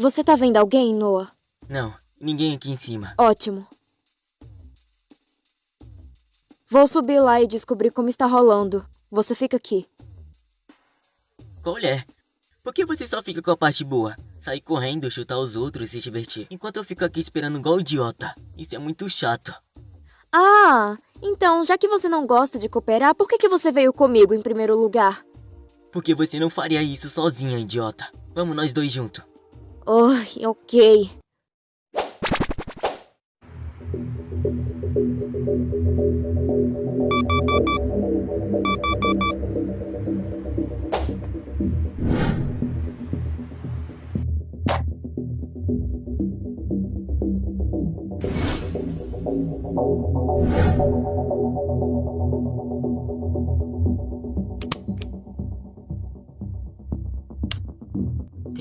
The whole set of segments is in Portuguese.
Você tá vendo alguém, Noah? Não, ninguém aqui em cima. Ótimo. Vou subir lá e descobrir como está rolando. Você fica aqui. Qual é? Por que você só fica com a parte boa? Sair correndo, chutar os outros e se divertir. Enquanto eu fico aqui esperando igual idiota. Isso é muito chato. Ah, então, já que você não gosta de cooperar, por que, que você veio comigo em primeiro lugar? Porque você não faria isso sozinha, idiota. Vamos nós dois juntos. Oh, ok.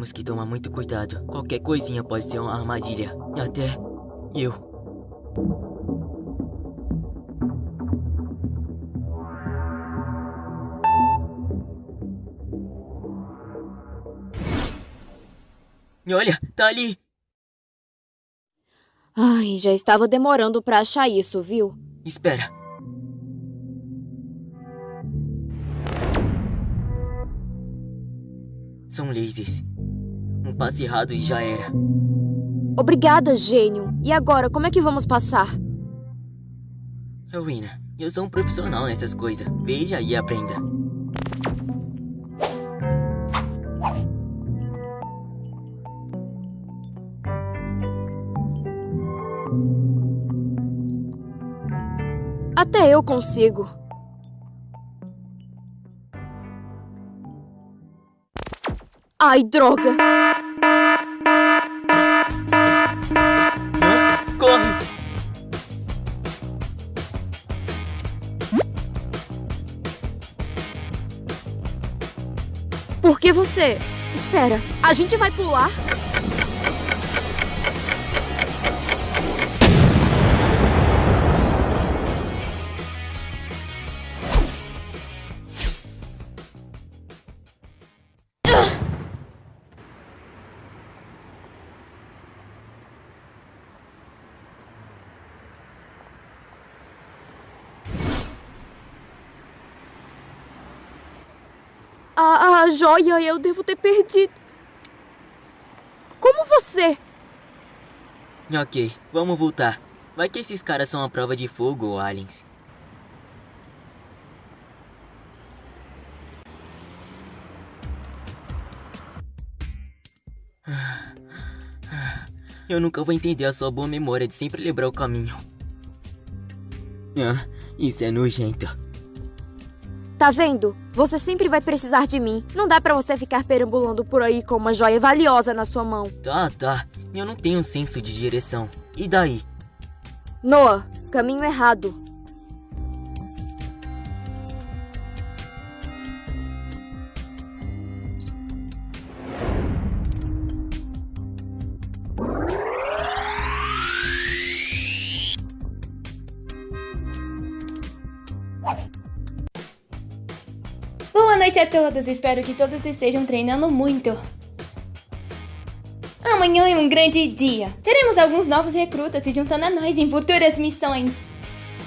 Temos que tomar muito cuidado. Qualquer coisinha pode ser uma armadilha. Até eu. Olha, tá ali. Ai, já estava demorando pra achar isso, viu? Espera. São lasers. Um passe errado e já era. Obrigada, gênio. E agora, como é que vamos passar? Rowena, eu sou um profissional nessas coisas. Veja e aprenda. Até eu consigo. Ai, droga! Corre! Por que você? Espera, a gente vai pular? A, joia eu devo ter perdido. Como você? Ok, vamos voltar. Vai que esses caras são a prova de fogo aliens. Eu nunca vou entender a sua boa memória de sempre lembrar o caminho. Ah, isso é nojento. Tá vendo? Você sempre vai precisar de mim. Não dá pra você ficar perambulando por aí com uma joia valiosa na sua mão. Tá, tá. Eu não tenho senso de direção. E daí? Noah, caminho errado. Noite a todos, espero que todos estejam treinando muito. Amanhã é um grande dia. Teremos alguns novos recrutas se juntando a nós em futuras missões.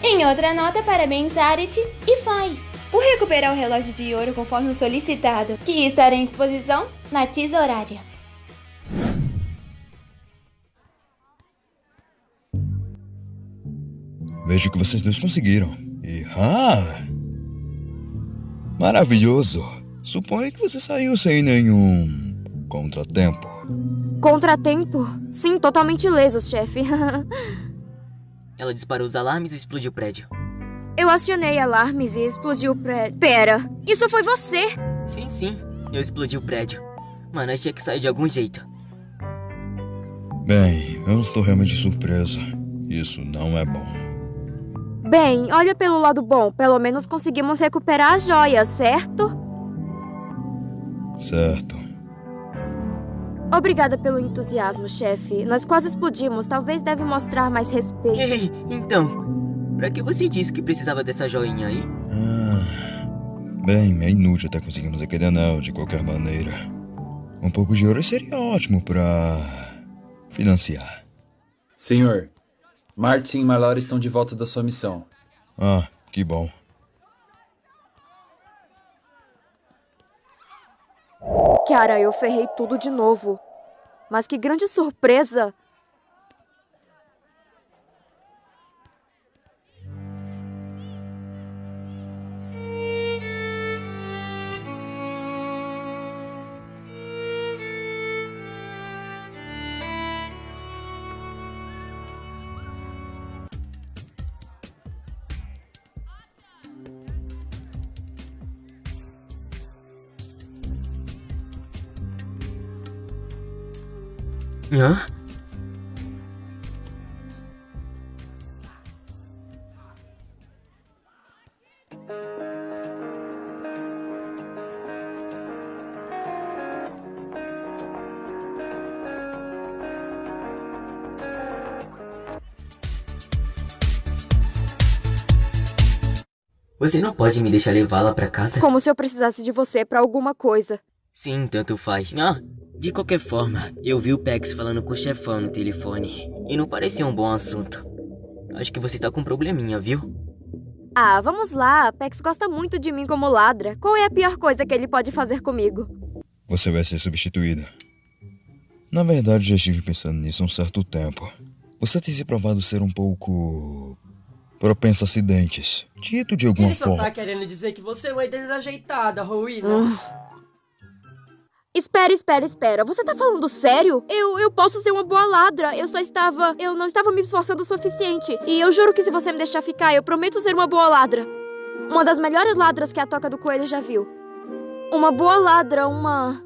Em outra nota, parabéns Arit e Fai por recuperar o relógio de ouro conforme o solicitado, que estará em exposição na tesourária. Vejo que vocês dois conseguiram. E ah! Maravilhoso! Suponho que você saiu sem nenhum contratempo. Contratempo? Sim, totalmente ilesos, chefe. Ela disparou os alarmes e explodiu o prédio. Eu acionei alarmes e explodiu o prédio. Pera, isso foi você! Sim, sim, eu explodi o prédio. Mas nós tinha que sair de algum jeito. Bem, eu estou realmente surpresa. Isso não é bom. Bem, olha pelo lado bom. Pelo menos conseguimos recuperar a joia, certo? Certo. Obrigada pelo entusiasmo, chefe. Nós quase explodimos. Talvez deve mostrar mais respeito. Ei, então, pra que você disse que precisava dessa joinha aí? Ah, bem, é inútil até conseguirmos aquele anel de qualquer maneira. Um pouco de ouro seria ótimo pra financiar. Senhor, Martin e Malora estão de volta da sua missão. Ah, que bom. Cara, eu ferrei tudo de novo. Mas que grande surpresa! Hã? Você não pode me deixar levá-la pra casa? Como se eu precisasse de você pra alguma coisa. Sim, tanto faz. Ah, de qualquer forma, eu vi o Pex falando com o chefão no telefone. E não parecia um bom assunto. Acho que você tá com um probleminha, viu? Ah, vamos lá. Pex gosta muito de mim como ladra. Qual é a pior coisa que ele pode fazer comigo? Você vai ser substituída. Na verdade, já estive pensando nisso há um certo tempo. Você tem se provado ser um pouco. propensa a acidentes. Dito de alguma Ele só forma. tá querendo dizer que você é uma desajeitada, Rowena. Espera, espera, espera. Você tá falando sério? Eu, eu posso ser uma boa ladra. Eu só estava. Eu não estava me esforçando o suficiente. E eu juro que se você me deixar ficar, eu prometo ser uma boa ladra. Uma das melhores ladras que a Toca do Coelho já viu. Uma boa ladra, uma.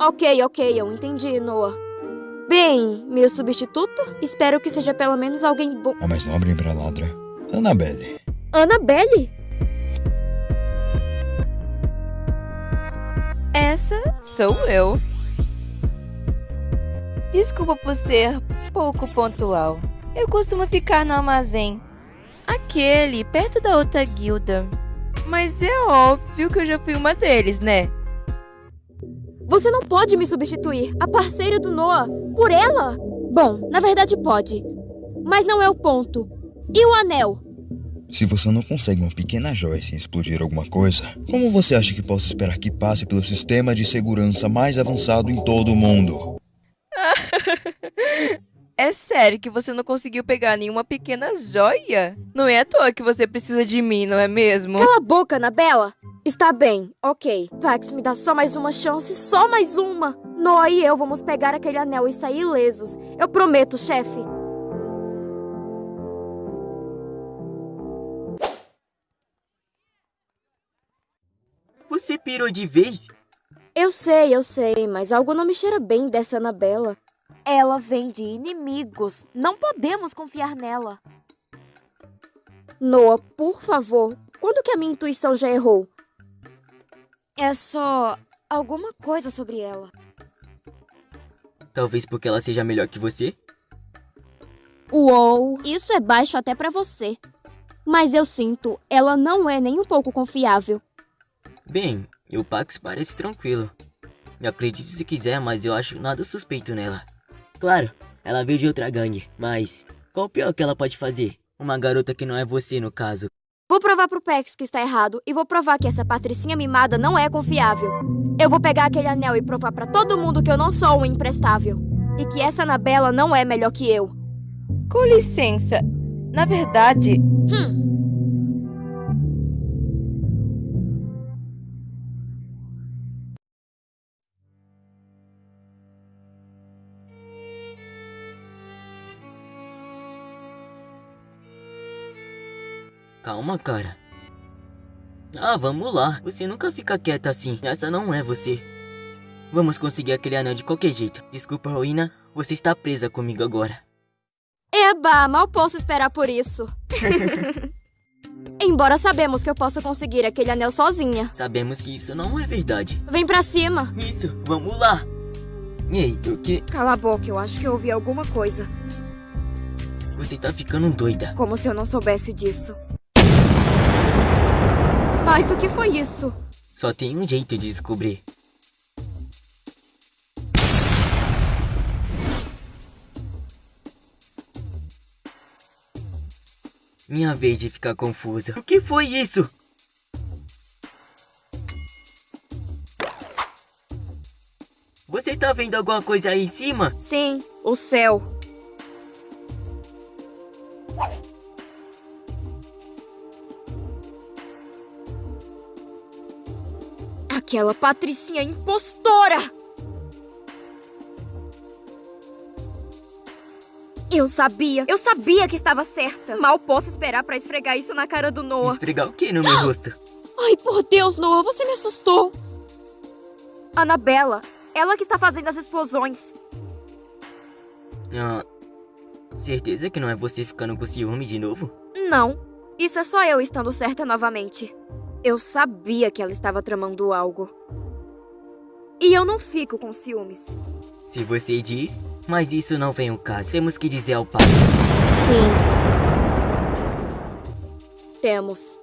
Ok, ok, eu entendi, Noah. Bem, meu substituto? Espero que seja pelo menos alguém bom. A mais nobre embraladra, Annabelle. Annabelle? Essa sou eu. Desculpa por ser pouco pontual. Eu costumo ficar no armazém. Aquele, perto da outra guilda. Mas é óbvio que eu já fui uma deles, né? Você não pode me substituir, a parceira do Noah, por ela? Bom, na verdade pode. Mas não é o ponto. E o anel? Se você não consegue uma pequena joia sem explodir alguma coisa, como você acha que posso esperar que passe pelo sistema de segurança mais avançado em todo o mundo? É sério que você não conseguiu pegar nenhuma pequena joia? Não é à toa que você precisa de mim, não é mesmo? Cala a boca, Anabela! Está bem, ok. Pax, me dá só mais uma chance, só mais uma! Noah e eu vamos pegar aquele anel e sair ilesos. Eu prometo, chefe. Você pirou de vez? Eu sei, eu sei, mas algo não me cheira bem dessa Anabela. Ela vem de inimigos. Não podemos confiar nela. Noah, por favor, quando que a minha intuição já errou? É só alguma coisa sobre ela. Talvez porque ela seja melhor que você? Uou, isso é baixo até pra você. Mas eu sinto, ela não é nem um pouco confiável. Bem, o Pax parece tranquilo. Acredite se quiser, mas eu acho nada suspeito nela. Claro, ela veio de outra gangue, mas qual o pior que ela pode fazer? Uma garota que não é você, no caso. Vou provar pro Pex que está errado e vou provar que essa patricinha mimada não é confiável. Eu vou pegar aquele anel e provar pra todo mundo que eu não sou um imprestável. E que essa Anabela não é melhor que eu. Com licença. Na verdade, Hum, Calma, cara. Ah, vamos lá. Você nunca fica quieta assim. Essa não é você. Vamos conseguir aquele anel de qualquer jeito. Desculpa, Ruína. Você está presa comigo agora. eba, mal posso esperar por isso. Embora sabemos que eu posso conseguir aquele anel sozinha. Sabemos que isso não é verdade. Vem pra cima. Isso, vamos lá. Ei, o que? Cala a boca, eu acho que eu ouvi alguma coisa. Você tá ficando doida. Como se eu não soubesse disso. Mas o que foi isso? Só tem um jeito de descobrir. Minha vez de ficar confusa. O que foi isso? Você tá vendo alguma coisa aí em cima? Sim, o céu. Aquela patricinha impostora! Eu sabia, eu sabia que estava certa. Mal posso esperar pra esfregar isso na cara do Noah. Esfregar o que no meu rosto? Ai, por Deus, Noah, você me assustou. Anabela, ela que está fazendo as explosões. Ah, certeza que não é você ficando com ciúme de novo? Não, isso é só eu estando certa novamente. Eu sabia que ela estava tramando algo. E eu não fico com ciúmes. Se você diz, mas isso não vem ao caso. Temos que dizer ao Pax. Sim. Temos.